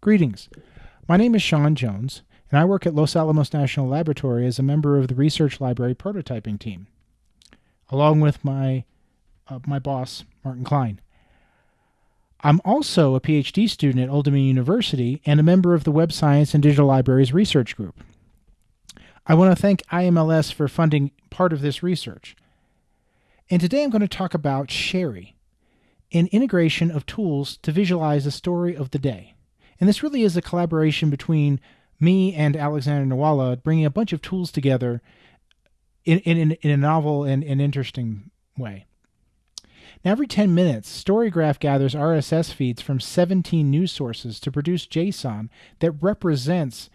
Greetings. My name is Shawn Jones, and I work at Los Alamos National Laboratory as a member of the Research Library prototyping team, along with my, uh, my boss, Martin Klein. I'm also a PhD student at Old Dominion University and a member of the Web Science and Digital Libraries Research Group. I want to thank IMLS for funding part of this research. And today I'm going to talk about Sherry, an integration of tools to visualize the story of the day. And this really is a collaboration between me and Alexander Nwala, bringing a bunch of tools together in, in, in a novel and, and interesting way. Now, every 10 minutes, StoryGraph gathers RSS feeds from 17 news sources to produce JSON that represents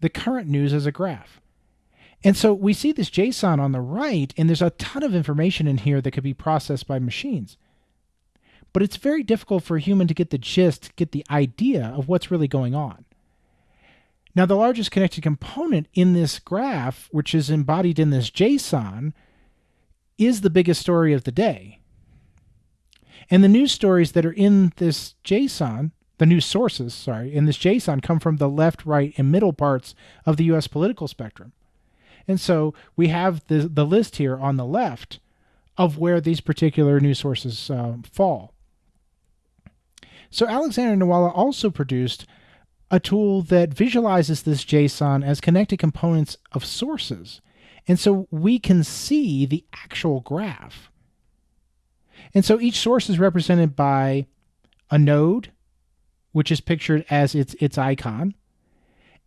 the current news as a graph. And so we see this JSON on the right, and there's a ton of information in here that could be processed by machines but it's very difficult for a human to get the gist, get the idea of what's really going on. Now, the largest connected component in this graph, which is embodied in this JSON, is the biggest story of the day. And the news stories that are in this JSON, the news sources, sorry, in this JSON come from the left, right, and middle parts of the US political spectrum. And so we have the, the list here on the left of where these particular news sources uh, fall. So Alexander Nwala also produced a tool that visualizes this JSON as connected components of sources. And so we can see the actual graph. And so each source is represented by a node, which is pictured as its, its icon.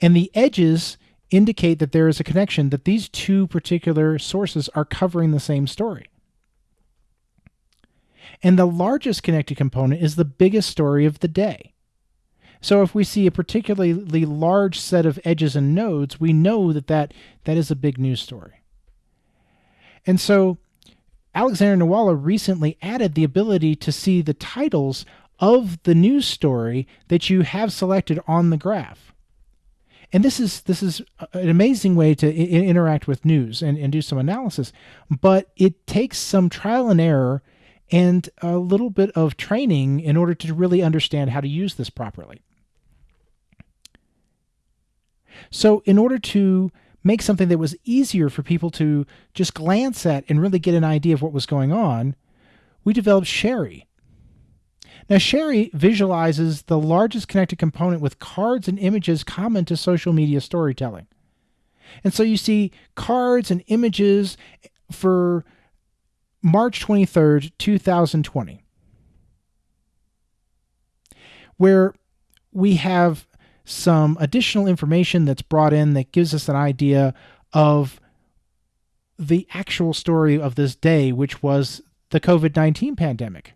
And the edges indicate that there is a connection, that these two particular sources are covering the same story. And the largest connected component is the biggest story of the day. So if we see a particularly large set of edges and nodes, we know that that, that is a big news story. And so Alexander Nwala recently added the ability to see the titles of the news story that you have selected on the graph. And this is this is an amazing way to interact with news and, and do some analysis, but it takes some trial and error and a little bit of training in order to really understand how to use this properly. So, in order to make something that was easier for people to just glance at and really get an idea of what was going on, we developed Sherry. Now, Sherry visualizes the largest connected component with cards and images common to social media storytelling. And so you see cards and images for March 23rd, 2020, where we have some additional information that's brought in that gives us an idea of the actual story of this day, which was the COVID 19 pandemic.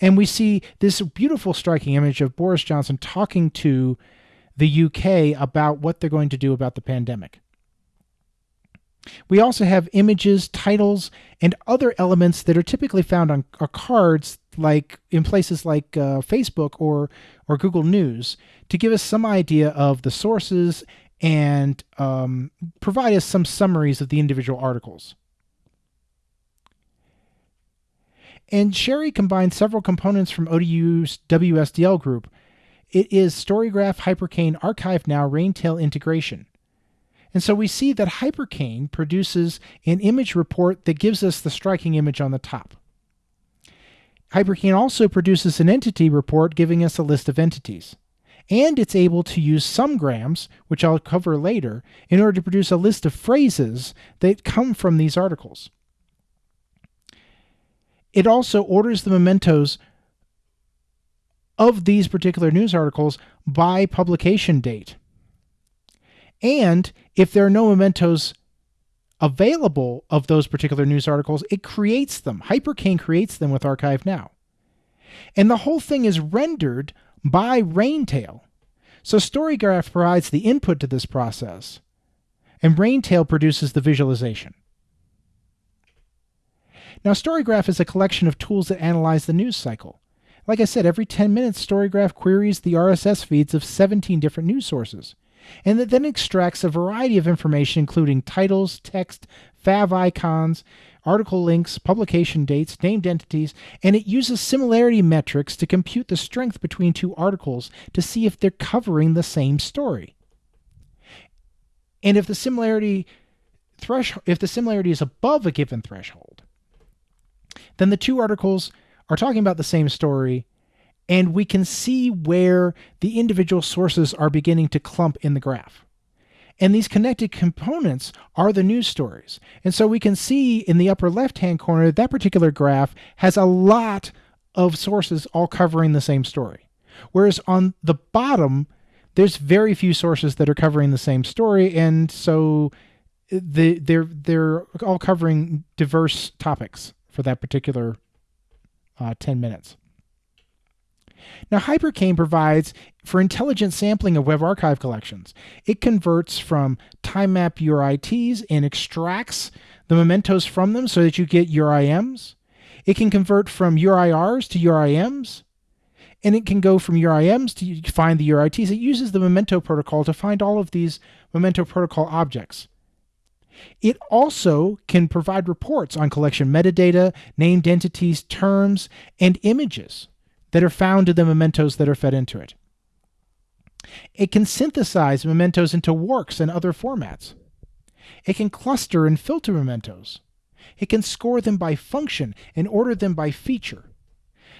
And we see this beautiful, striking image of Boris Johnson talking to the UK about what they're going to do about the pandemic. We also have images, titles, and other elements that are typically found on cards like in places like uh, Facebook or or Google News to give us some idea of the sources and um, provide us some summaries of the individual articles. And Sherry combines several components from ODU's WSDL group. It is StoryGraph, Hypercane, Archive Now, Raintale integration. And so we see that Hypercane produces an image report that gives us the striking image on the top. Hypercane also produces an entity report giving us a list of entities. And it's able to use some grams, which I'll cover later, in order to produce a list of phrases that come from these articles. It also orders the mementos of these particular news articles by publication date. And if there are no mementos available of those particular news articles, it creates them. Hypercane creates them with Archive Now. And the whole thing is rendered by Raintale. So StoryGraph provides the input to this process, and Raintale produces the visualization. Now, StoryGraph is a collection of tools that analyze the news cycle. Like I said, every 10 minutes, StoryGraph queries the RSS feeds of 17 different news sources. And it then extracts a variety of information, including titles, text, fav icons, article links, publication dates, named entities, and it uses similarity metrics to compute the strength between two articles to see if they're covering the same story. And if the similarity threshold if the similarity is above a given threshold, then the two articles are talking about the same story and we can see where the individual sources are beginning to clump in the graph. And these connected components are the news stories. And so we can see in the upper left hand corner that particular graph has a lot of sources all covering the same story. Whereas on the bottom, there's very few sources that are covering the same story. And so the, they're, they're all covering diverse topics for that particular uh, 10 minutes. Now, Hypercane provides for intelligent sampling of Web Archive collections. It converts from time map URITs and extracts the mementos from them so that you get URIMs. It can convert from URIRs to URIMs, and it can go from URIMs to find the URITs. It uses the Memento protocol to find all of these Memento protocol objects. It also can provide reports on collection metadata, named entities, terms, and images that are found in the mementos that are fed into it. It can synthesize mementos into works and other formats. It can cluster and filter mementos. It can score them by function and order them by feature.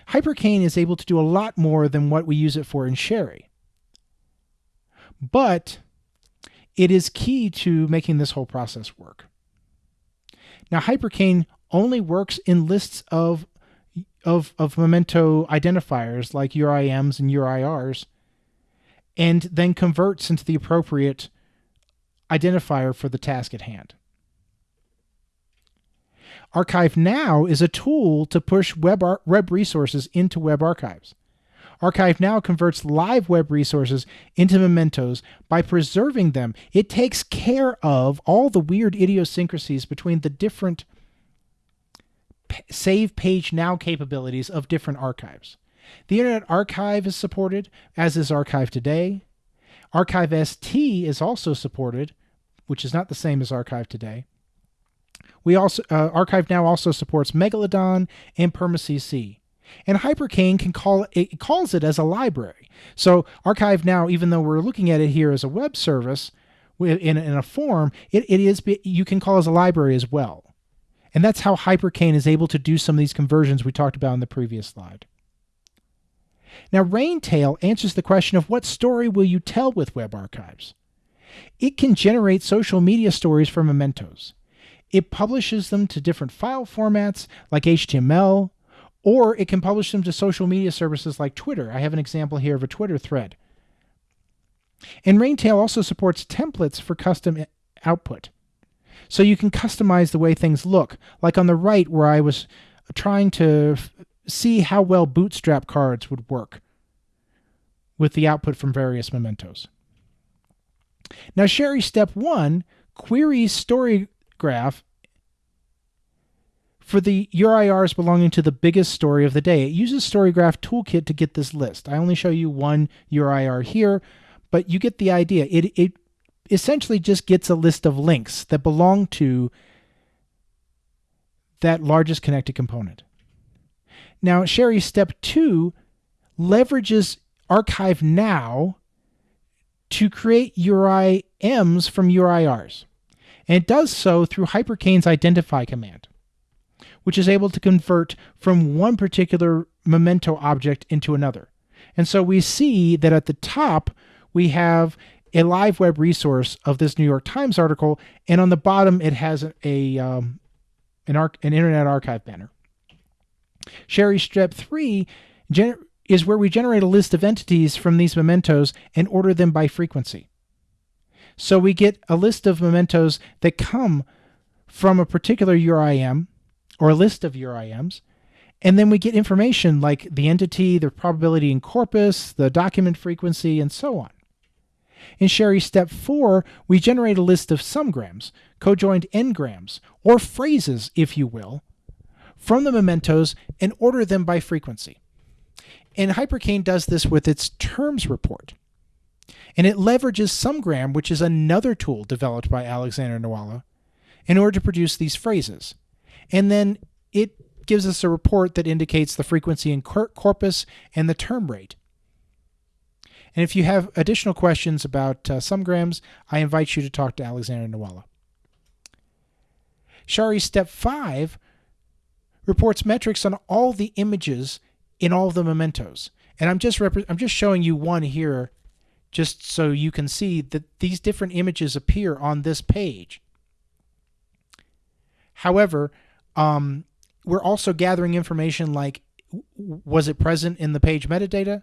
Hypercane is able to do a lot more than what we use it for in Sherry. But it is key to making this whole process work. Now, Hypercane only works in lists of of, of memento identifiers like URIMs and URIRs, and then converts into the appropriate identifier for the task at hand. Archive Now is a tool to push web, web resources into web archives. Archive Now converts live web resources into mementos by preserving them. It takes care of all the weird idiosyncrasies between the different save page now capabilities of different archives. The Internet Archive is supported, as is Archive Today. Archive ST is also supported, which is not the same as Archive Today. We also uh, Archive now also supports Megalodon and PermaCC. And Hypercane can call it calls it as a library. So Archive now, even though we're looking at it here as a web service in, in a form, it, it is you can call as a library as well. And that's how Hypercane is able to do some of these conversions we talked about in the previous slide. Now, Raintale answers the question of what story will you tell with web archives? It can generate social media stories from mementos. It publishes them to different file formats like HTML, or it can publish them to social media services like Twitter. I have an example here of a Twitter thread. And Raintale also supports templates for custom output. So you can customize the way things look. Like on the right, where I was trying to see how well bootstrap cards would work with the output from various mementos. Now, Sherry Step 1 queries story graph for the URIRs belonging to the biggest story of the day. It uses StoryGraph Toolkit to get this list. I only show you one URIR here, but you get the idea. It, it essentially just gets a list of links that belong to that largest connected component. Now, Sherry Step 2 leverages Archive Now to create URIMs from URIRs. And it does so through Hypercane's identify command, which is able to convert from one particular memento object into another. And so we see that at the top, we have a live web resource of this New York Times article, and on the bottom it has a um, an, arc, an Internet Archive banner. Sherry Step 3 gener- is where we generate a list of entities from these mementos and order them by frequency. So we get a list of mementos that come from a particular URIM or a list of URIMs, and then we get information like the entity, the probability in corpus, the document frequency, and so on. In Sherry Step 4, we generate a list of sumgrams, cojoined n-grams, or phrases, if you will, from the mementos and order them by frequency. And Hypercane does this with its terms report. And it leverages Sumgram, which is another tool developed by Alexander Nwala, in order to produce these phrases. And then it gives us a report that indicates the frequency in corpus and the term rate. And if you have additional questions about uh, sumgrams, I invite you to talk to Alexander Nwala. Shari Step 5 reports metrics on all the images in all the mementos. And I'm just I'm just showing you one here just so you can see that these different images appear on this page. However, um, we're also gathering information like was it present in the page metadata?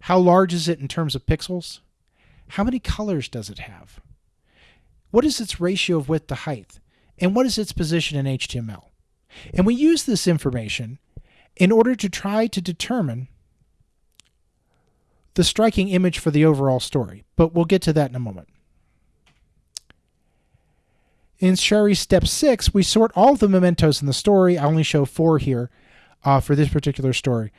How large is it in terms of pixels? How many colors does it have? What is its ratio of width to height? And what is its position in HTML? And we use this information in order to try to determine the striking image for the overall story, but we'll get to that in a moment. In Shari Step 6, we sort all the mementos in the story. I only show four here uh, for this particular story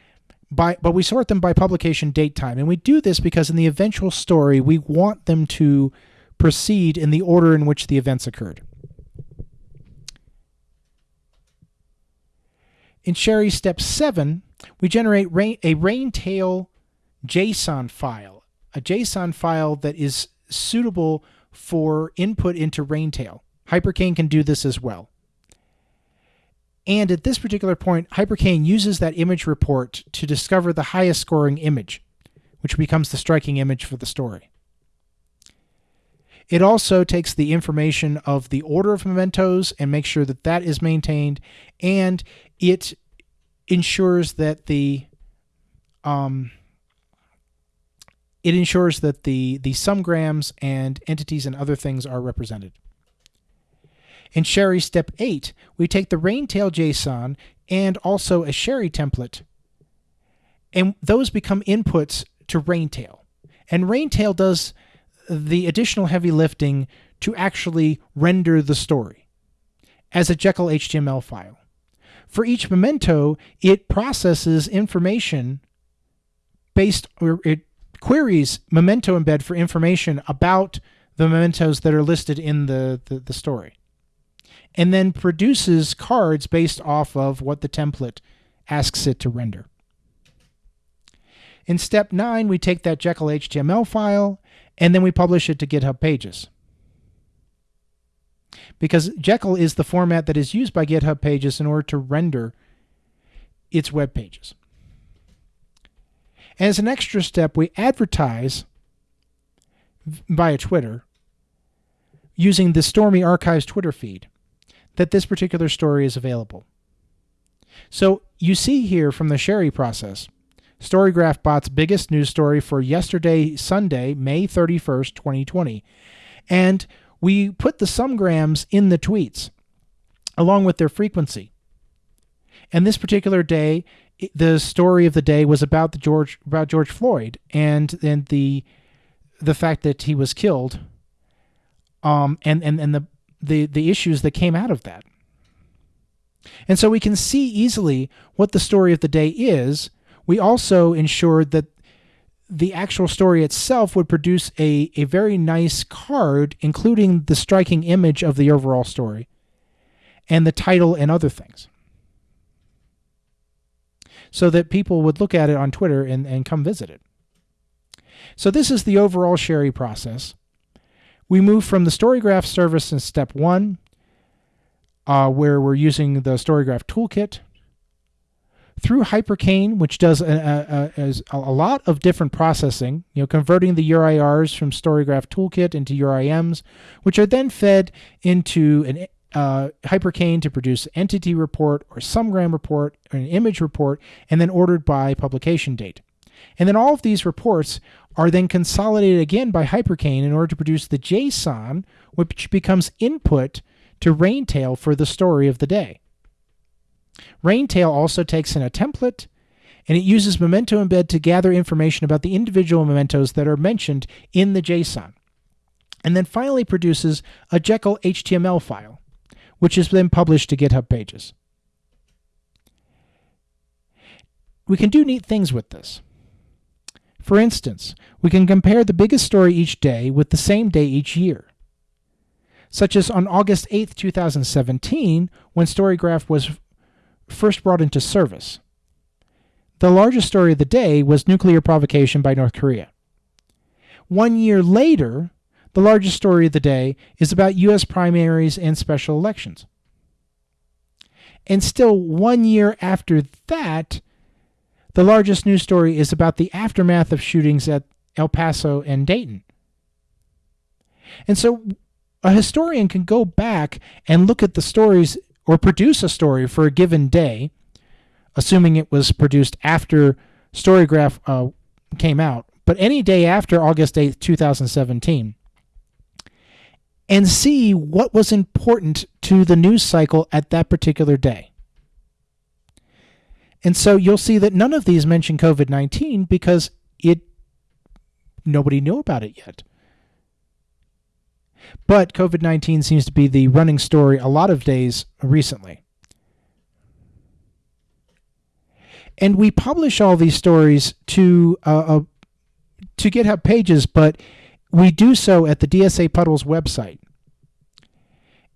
by but we sort them by publication date time. And we do this because in the eventual story we want them to proceed in the order in which the events occurred. In Shari step 7 we generate rain, a raintale json file a json file that is suitable for input into raintale hypercane can do this as well and at this particular point, Hypercane uses that image report to discover the highest scoring image, which becomes the striking image for the story. It also takes the information of the order of mementos and makes sure that that is maintained, and it ensures that the um, it ensures that the the sumgrams and entities and other things are represented. In Sherry Step 8, we take the Raintale JSON and also a Sherry template, and those become inputs to Raintale. And Raintale does the additional heavy lifting to actually render the story as a Jekyll HTML file. For each memento, it processes information based, or it queries memento embed for information about the mementos that are listed in the, the, the story and then produces cards based off of what the template asks it to render. In step 9, we take that Jekyll HTML file and then we publish it to GitHub Pages. Because Jekyll is the format that is used by GitHub Pages in order to render its web pages. As an extra step, we advertise via Twitter using the Stormy Archives Twitter feed that this particular story is available. So you see here from the Sherry process, Storygraph Bot's biggest news story for yesterday, Sunday, May 31st, 2020. And we put the sumgrams in the tweets along with their frequency. And this particular day, the story of the day was about the George about George Floyd and and the the fact that he was killed um and and and the the the issues that came out of that. And so we can see easily what the story of the day is. We also ensured that the actual story itself would produce a, a very nice card, including the striking image of the overall story and the title and other things. So that people would look at it on Twitter and, and come visit it. So, this is the overall Sherry process. We move from the StoryGraph service in step one, uh, where we're using the StoryGraph toolkit, through Hypercane, which does a, a, a, a, lot of different processing, you know, converting the URIRs from StoryGraph Toolkit into URIMs, which are then fed into an uh, Hypercane to produce entity report or sumgram report or an image report, and then ordered by publication date. And then all of these reports are then consolidated again by Hypercane in order to produce the JSON, which becomes input to Raintale for the story of the day. Raintale also takes in a template and it uses Memento Embed to gather information about the individual mementos that are mentioned in the JSON. And then finally produces a Jekyll HTML file, which is then published to GitHub pages. We can do neat things with this. For instance, we can compare the biggest story each day with the same day each year. Such as on August 8, 2017, when Storygraph was first brought into service. The largest story of the day was nuclear provocation by North Korea. One year later, the largest story of the day is about U.S. primaries and special elections. And still, one year after that, the largest news story is about the aftermath of shootings at El Paso and Dayton. And so a historian can go back and look at the stories or produce a story for a given day, assuming it was produced after Storygraph uh, came out, but any day after August 8th, 2017, and see what was important to the news cycle at that particular day. And so you'll see that none of these mention COVID 19 because it nobody knew about it yet. But COVID 19 seems to be the running story a lot of days recently. And we publish all these stories to uh, uh, to GitHub pages, but we do so at the DSA Puddles website.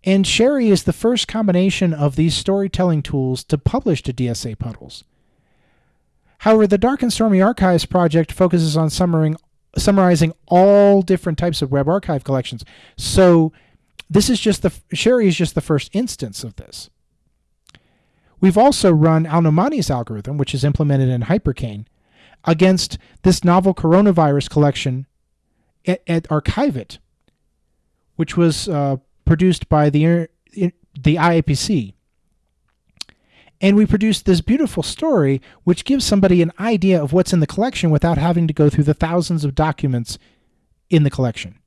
And Sherry is the first combination of these storytelling tools to publish to DSA Puddles. However, the Dark and Stormy Archives project focuses on summarizing, all different types of web archive collections. So this is just the Sherry is just the first instance of this. We've also run AlNoamany's algorithm, which is implemented in Hypercane, against this novel coronavirus collection at, at Archive-It, which was uh, produced by the the IIPC. And we produced this beautiful story which gives somebody an idea of what's in the collection without having to go through the thousands of documents in the collection.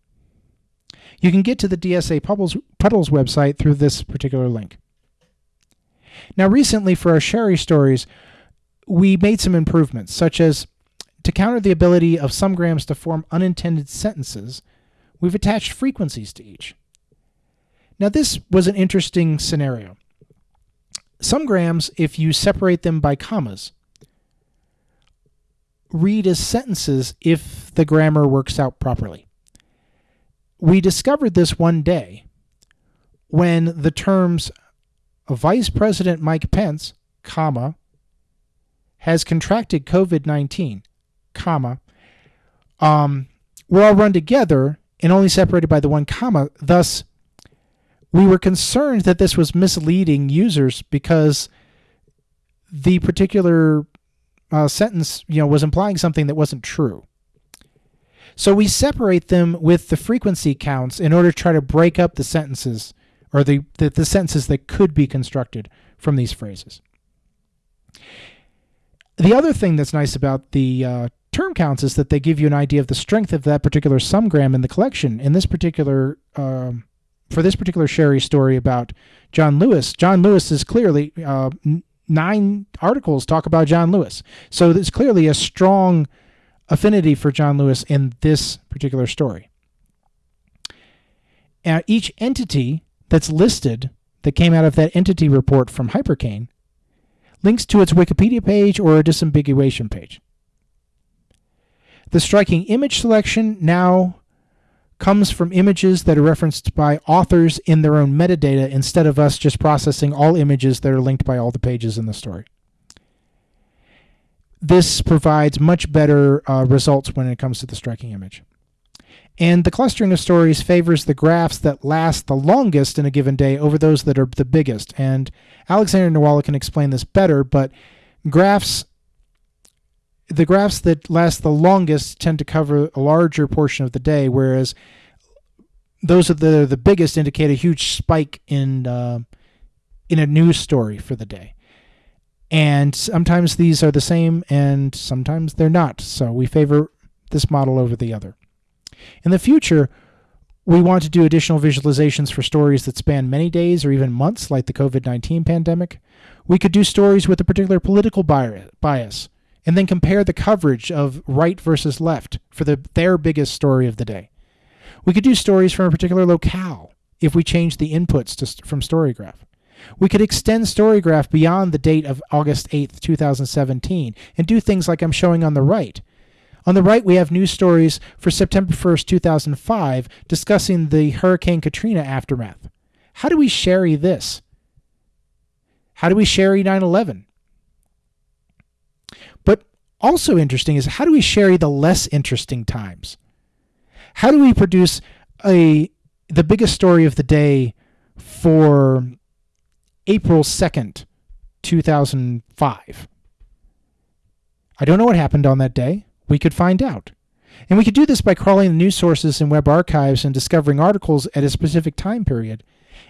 You can get to the DSA Puddles, Puddles website through this particular link. Now, recently for our Sherry stories, we made some improvements, such as to counter the ability of sumgrams to form unintended sentences, we've attached frequencies to each. Now, this was an interesting scenario. Sumgrams, if you separate them by commas, read as sentences if the grammar works out properly. We discovered this one day when the terms Vice President Mike Pence, comma, has contracted COVID-19, comma, um, were all run together and only separated by the one comma. Thus, we were concerned that this was misleading users because the particular uh, sentence, you know, was implying something that wasn't true. So we separate them with the frequency counts in order to try to break up the sentences or the, the, the sentences that could be constructed from these phrases. The other thing that's nice about the uh, term counts is that they give you an idea of the strength of that particular sumgram in the collection. In this particular um, for this particular Sherry story about John Lewis, John Lewis is clearly uh, nine articles talk about John Lewis. So there's clearly a strong affinity for John Lewis in this particular story. Now, each entity that's listed that came out of that entity report from Hypercane links to its Wikipedia page or a disambiguation page. The striking image selection now comes from images that are referenced by authors in their own metadata instead of us just processing all images that are linked by all the pages in the story. This provides much better uh, results when it comes to the striking image. And the clustering of stories favors the graphs that last the longest in a given day over those that are the biggest. And Alexander Nwala can explain this better, but graphs the graphs that last the longest tend to cover a larger portion of the day, whereas those that are the biggest indicate a huge spike in uh, in a news story for the day. And sometimes these are the same, and sometimes they're not. So we favor this model over the other. In the future, we want to do additional visualizations for stories that span many days or even months, like the COVID 19 pandemic. We could do stories with a particular political bias and then compare the coverage of right versus left for the, their biggest story of the day. We could do stories from a particular locale if we change the inputs to, from Storygraph. We could extend Storygraph beyond the date of August 8th, 2017, and do things like I'm showing on the right. On the right, we have news stories for September 1st, 2005, discussing the Hurricane Katrina aftermath. How do we sherry this? How do we sherry 9 11? Also interesting is how do we sherry the less interesting times? How do we produce a the biggest story of the day for April 2nd, 2005? I don't know what happened on that day. We could find out. And we could do this by crawling the news sources and web archives and discovering articles at a specific time period,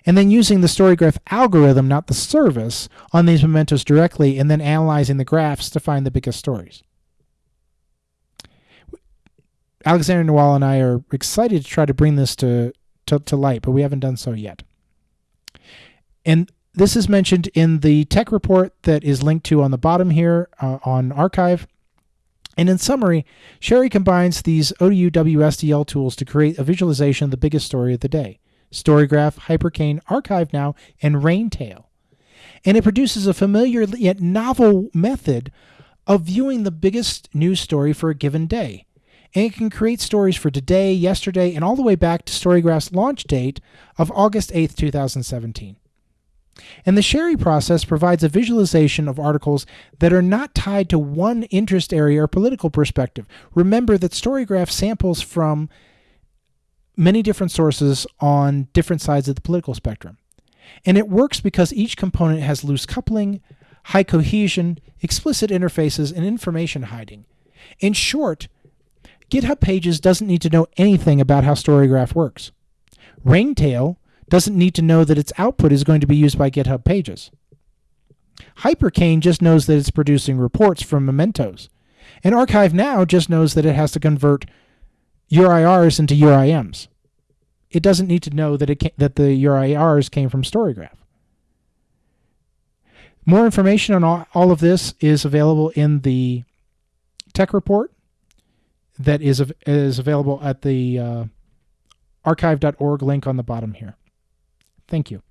and then using the StoryGraph algorithm, not the service, on these mementos directly, and then analyzing the graphs to find the biggest stories. Alexander Nawal and I are excited to try to bring this to, to, to light, but we haven't done so yet. And this is mentioned in the tech report that is linked to on the bottom here uh, on arXiv. And in summary, Sherry combines these ODU WSDL tools to create a visualization of the biggest story of the day. Storygraph, Hypercane, Archive Now, and Raintale. And it produces a familiar yet novel method of viewing the biggest news story for a given day. And it can create stories for today, yesterday, and all the way back to Storygraph's launch date of August 8th, 2017. And the Sherry process provides a visualization of articles that are not tied to one interest area or political perspective. Remember that Storygraph samples from many different sources on different sides of the political spectrum. And it works because each component has loose coupling, high cohesion, explicit interfaces, and information hiding. In short, GitHub Pages doesn't need to know anything about how Storygraph works. Raintale doesn't need to know that its output is going to be used by GitHub Pages. Hypercane just knows that it's producing reports from mementos. And ArchiveNow just knows that it has to convert URIRs into URIMs. It doesn't need to know that, it that the URIRs came from Storygraph. More information on all, all of this is available in the tech report that is, is available at the uh, arxiv.org link on the bottom here. Thank you.